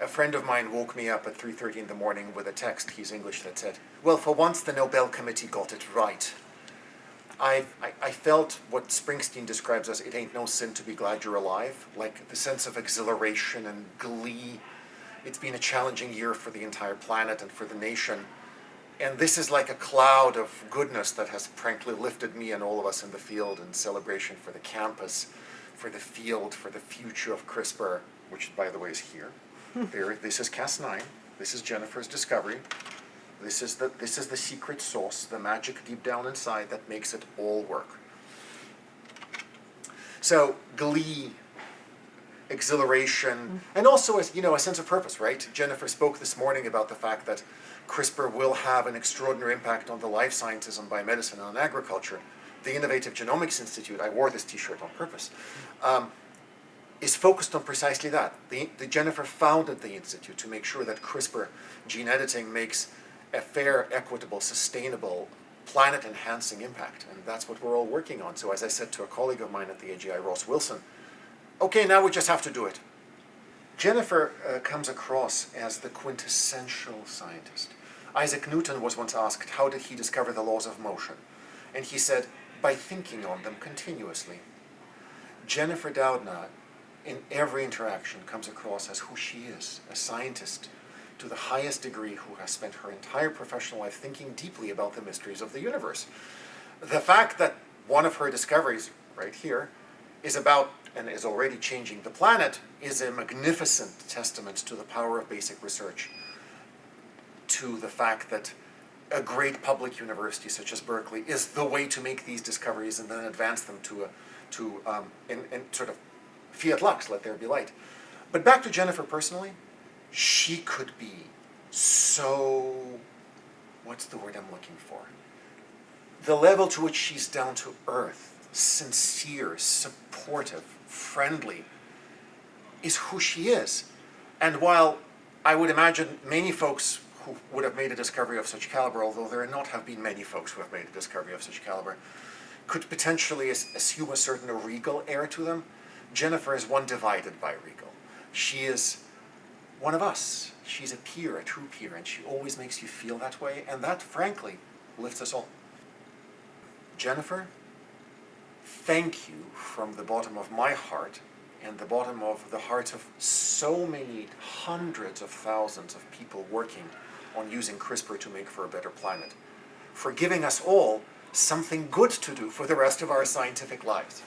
a friend of mine woke me up at 3.30 in the morning with a text, he's English, that said, well, for once the Nobel Committee got it right. I, I, I, felt what Springsteen describes as it ain't no sin to be glad you're alive, like the sense of exhilaration and glee. It's been a challenging year for the entire planet and for the nation. And this is like a cloud of goodness that has frankly lifted me and all of us in the field in celebration for the campus, for the field, for the future of CRISPR, which by the way is here. There, this is Cas9. This is Jennifer's discovery. This is, the, this is the secret sauce, the magic deep down inside that makes it all work. So glee, exhilaration, and also a, you know, a sense of purpose, right? Jennifer spoke this morning about the fact that CRISPR will have an extraordinary impact on the life sciences and biomedicine and on agriculture. The Innovative Genomics Institute, I wore this t-shirt on purpose, um, is focused on precisely that. The, the Jennifer founded the Institute to make sure that CRISPR gene editing makes a fair, equitable, sustainable, planet-enhancing impact. And that's what we're all working on. So as I said to a colleague of mine at the IGI, Ross Wilson, okay, now we just have to do it. Jennifer uh, comes across as the quintessential scientist. Isaac Newton was once asked, how did he discover the laws of motion? And he said, by thinking on them continuously. Jennifer Doudna, in every interaction, comes across as who she is, a scientist, to the highest degree who has spent her entire professional life thinking deeply about the mysteries of the universe. The fact that one of her discoveries, right here, is about and is already changing the planet is a magnificent testament to the power of basic research, to the fact that a great public university such as Berkeley is the way to make these discoveries and then advance them to a, to, um, in, in sort of fiat lux, let there be light. But back to Jennifer personally, she could be so, what's the word I'm looking for? The level to which she's down to earth, sincere, supportive, friendly, is who she is. And while I would imagine many folks who would have made a discovery of such caliber, although there not have been many folks who have made a discovery of such caliber, could potentially assume a certain regal air to them, Jennifer is one divided by regal. She is one of us. She's a peer, a true peer, and she always makes you feel that way, and that, frankly, lifts us all. Jennifer, thank you from the bottom of my heart and the bottom of the hearts of so many hundreds of thousands of people working on using CRISPR to make for a better planet, for giving us all something good to do for the rest of our scientific lives.